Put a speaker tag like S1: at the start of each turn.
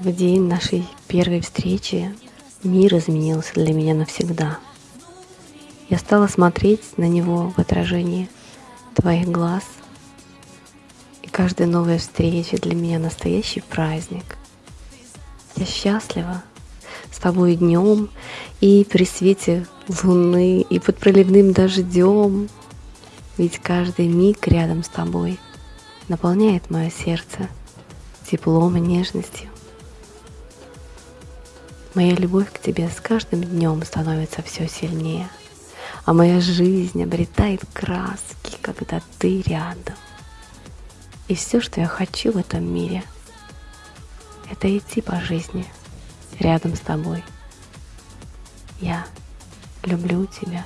S1: В день нашей первой встречи мир изменился для меня навсегда. Я стала смотреть на него в отражении твоих глаз. И каждая новая встреча для меня настоящий праздник. Я счастлива с тобой днем и при свете луны, и под проливным дождем. Ведь каждый миг рядом с тобой наполняет мое сердце теплом и нежностью. Моя любовь к тебе с каждым днем становится все сильнее, а моя жизнь обретает краски, когда ты рядом. И все, что я хочу в этом мире, это идти по жизни рядом с тобой. Я люблю тебя.